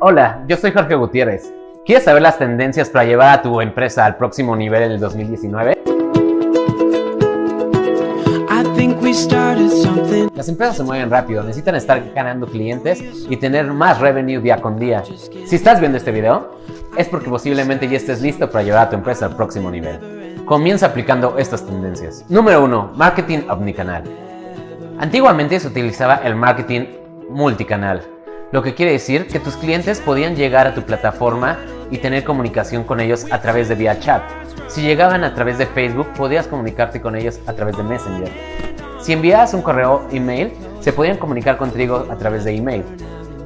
Hola, yo soy Jorge Gutiérrez. ¿Quieres saber las tendencias para llevar a tu empresa al próximo nivel en el 2019? Las empresas se mueven rápido, necesitan estar ganando clientes y tener más revenue día con día. Si estás viendo este video, es porque posiblemente ya estés listo para llevar a tu empresa al próximo nivel. Comienza aplicando estas tendencias. Número 1. Marketing omnicanal. Antiguamente se utilizaba el marketing multicanal, lo que quiere decir que tus clientes podían llegar a tu plataforma y tener comunicación con ellos a través de vía chat. Si llegaban a través de Facebook, podías comunicarte con ellos a través de Messenger. Si enviabas un correo email, se podían comunicar contigo a través de email.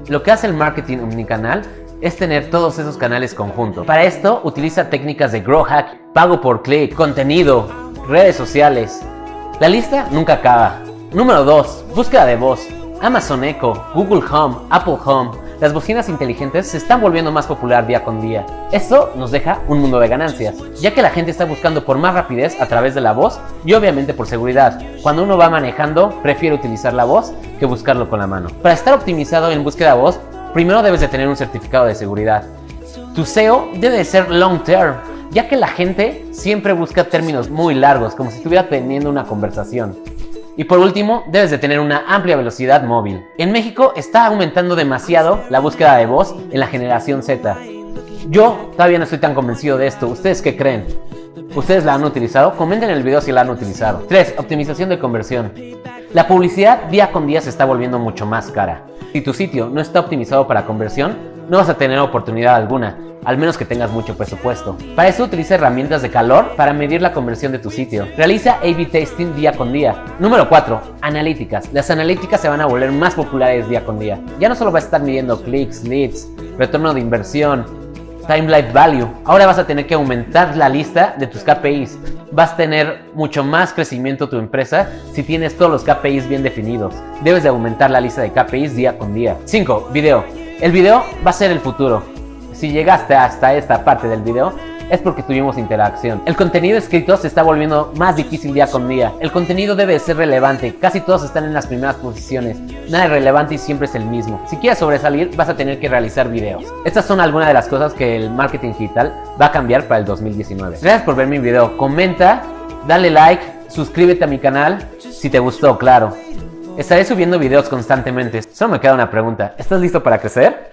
Lo que hace el marketing omnicanal es tener todos esos canales conjuntos. Para esto, utiliza técnicas de Grow Hack, pago por clic, contenido, redes sociales. La lista nunca acaba. Número 2. Búsqueda de voz. Amazon Echo, Google Home, Apple Home, las bocinas inteligentes se están volviendo más popular día con día. Esto nos deja un mundo de ganancias, ya que la gente está buscando por más rapidez a través de la voz y obviamente por seguridad. Cuando uno va manejando, prefiere utilizar la voz que buscarlo con la mano. Para estar optimizado en búsqueda de voz, primero debes de tener un certificado de seguridad. Tu SEO debe de ser long term, ya que la gente siempre busca términos muy largos, como si estuviera teniendo una conversación. Y por último, debes de tener una amplia velocidad móvil. En México está aumentando demasiado la búsqueda de voz en la generación Z. Yo todavía no estoy tan convencido de esto. ¿Ustedes qué creen? ¿Ustedes la han utilizado? Comenten en el video si la han utilizado. 3. Optimización de conversión. La publicidad día con día se está volviendo mucho más cara. Si tu sitio no está optimizado para conversión, no vas a tener oportunidad alguna al menos que tengas mucho presupuesto. Para eso utiliza herramientas de calor para medir la conversión de tu sitio. Realiza A-B testing día con día. Número 4. Analíticas. Las analíticas se van a volver más populares día con día. Ya no solo vas a estar midiendo clics, leads, retorno de inversión, time life value. Ahora vas a tener que aumentar la lista de tus KPIs. Vas a tener mucho más crecimiento tu empresa si tienes todos los KPIs bien definidos. Debes de aumentar la lista de KPIs día con día. 5. Video. El video va a ser el futuro. Si llegaste hasta esta parte del video, es porque tuvimos interacción. El contenido escrito se está volviendo más difícil día con día. El contenido debe ser relevante, casi todos están en las primeras posiciones. Nada es relevante y siempre es el mismo. Si quieres sobresalir, vas a tener que realizar videos. Estas son algunas de las cosas que el marketing digital va a cambiar para el 2019. Gracias por ver mi video. Comenta, dale like, suscríbete a mi canal si te gustó, claro. Estaré subiendo videos constantemente. Solo me queda una pregunta. ¿Estás listo para crecer?